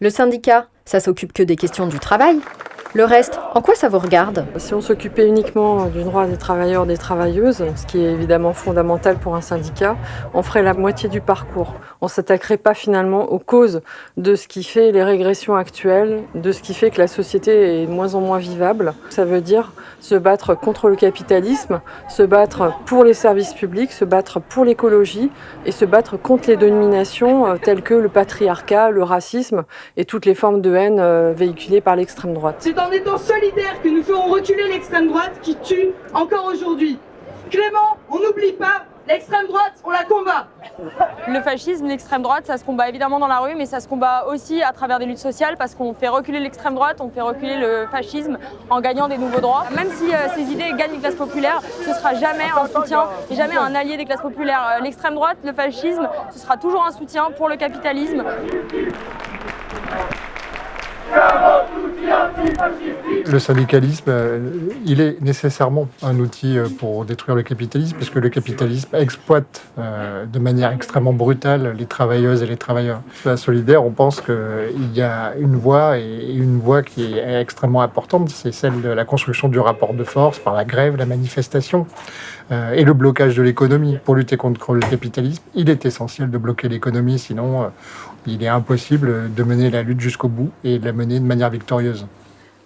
Le syndicat, ça s'occupe que des questions du travail le reste, en quoi ça vous regarde Si on s'occupait uniquement du droit des travailleurs et des travailleuses, ce qui est évidemment fondamental pour un syndicat, on ferait la moitié du parcours. On s'attaquerait pas finalement aux causes de ce qui fait les régressions actuelles, de ce qui fait que la société est de moins en moins vivable. Ça veut dire se battre contre le capitalisme, se battre pour les services publics, se battre pour l'écologie et se battre contre les dominations euh, telles que le patriarcat, le racisme et toutes les formes de haine euh, véhiculées par l'extrême droite en étant solidaires que nous ferons reculer l'extrême droite qui tue encore aujourd'hui. Clément, on n'oublie pas, l'extrême droite, on la combat Le fascisme, l'extrême droite, ça se combat évidemment dans la rue, mais ça se combat aussi à travers des luttes sociales parce qu'on fait reculer l'extrême droite, on fait reculer le fascisme en gagnant des nouveaux droits. Même si euh, ces idées gagnent les classes populaires, ce sera jamais un soutien et jamais un allié des classes populaires. Euh, l'extrême droite, le fascisme, ce sera toujours un soutien pour le capitalisme. Le syndicalisme, euh, il est nécessairement un outil euh, pour détruire le capitalisme, parce que le capitalisme exploite euh, de manière extrêmement brutale les travailleuses et les travailleurs. À Solidaire, on pense qu'il y a une voie, et une voie qui est extrêmement importante, c'est celle de la construction du rapport de force par la grève, la manifestation et le blocage de l'économie. Pour lutter contre le capitalisme, il est essentiel de bloquer l'économie, sinon il est impossible de mener la lutte jusqu'au bout et de la mener de manière victorieuse.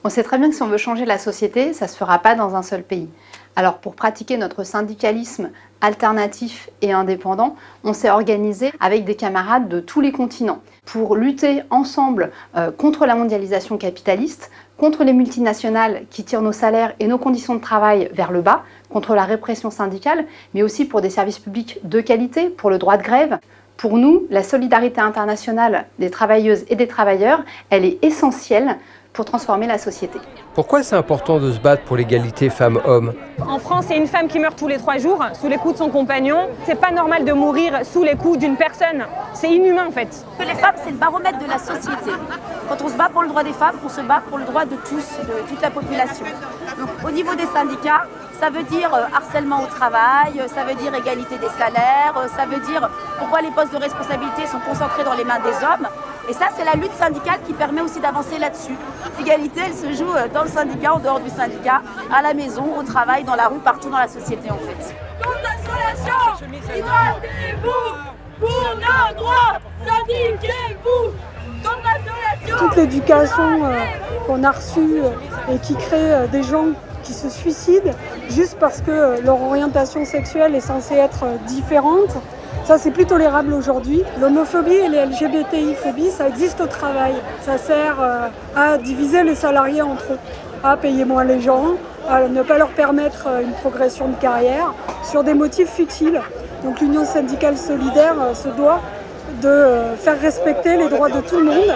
On sait très bien que si on veut changer la société, ça ne se fera pas dans un seul pays. Alors pour pratiquer notre syndicalisme alternatif et indépendant, on s'est organisé avec des camarades de tous les continents pour lutter ensemble euh, contre la mondialisation capitaliste, contre les multinationales qui tirent nos salaires et nos conditions de travail vers le bas, contre la répression syndicale, mais aussi pour des services publics de qualité, pour le droit de grève, pour nous, la solidarité internationale des travailleuses et des travailleurs, elle est essentielle pour transformer la société. Pourquoi c'est important de se battre pour l'égalité femmes-hommes? En France, il y a une femme qui meurt tous les trois jours sous les coups de son compagnon. C'est pas normal de mourir sous les coups d'une personne. C'est inhumain en fait. Les femmes, c'est le baromètre de la société. Quand on se bat pour le droit des femmes, on se bat pour le droit de tous, de toute la population. Donc au niveau des syndicats, ça veut dire euh, harcèlement au travail, ça veut dire égalité des salaires, euh, ça veut dire pourquoi les postes de responsabilité sont concentrés dans les mains des hommes. Et ça, c'est la lutte syndicale qui permet aussi d'avancer là-dessus. L'égalité, elle se joue euh, dans le syndicat, en dehors du syndicat, à la maison, au travail, dans la rue, partout dans la société en fait. vous pour nos droits, syndiquez-vous Toute l'éducation qu'on a reçue et qui crée des gens qui se suicident juste parce que euh, leur orientation sexuelle est censée être euh, différente. Ça, c'est plus tolérable aujourd'hui. L'homophobie et les LGBTI-phobies, ça existe au travail. Ça sert euh, à diviser les salariés entre eux, à payer moins les gens, à ne pas leur permettre une progression de carrière sur des motifs futiles. Donc l'Union syndicale solidaire se doit de faire respecter les droits de tout le monde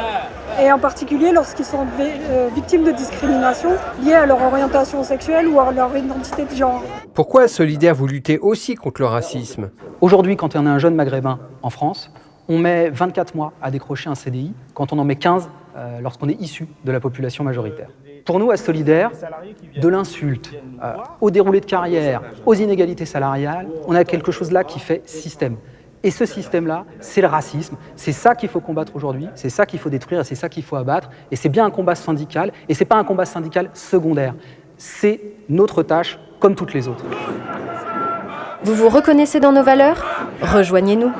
et en particulier lorsqu'ils sont euh, victimes de discrimination liées à leur orientation sexuelle ou à leur identité de genre. Pourquoi Solidaire vous luttez aussi contre le racisme? Aujourd'hui, quand on est un jeune maghrébin en France, on met 24 mois à décrocher un CDI, quand on en met 15 euh, lorsqu'on est issu de la population majoritaire. Pour nous, à Solidaire, de l'insulte, euh, au déroulé de carrière, aux inégalités salariales, on a quelque chose là qui fait système. Et ce système-là, c'est le racisme. C'est ça qu'il faut combattre aujourd'hui, c'est ça qu'il faut détruire, c'est ça qu'il faut abattre. Et c'est bien un combat syndical, et ce n'est pas un combat syndical secondaire. C'est notre tâche, comme toutes les autres. Vous vous reconnaissez dans nos valeurs? Rejoignez-nous.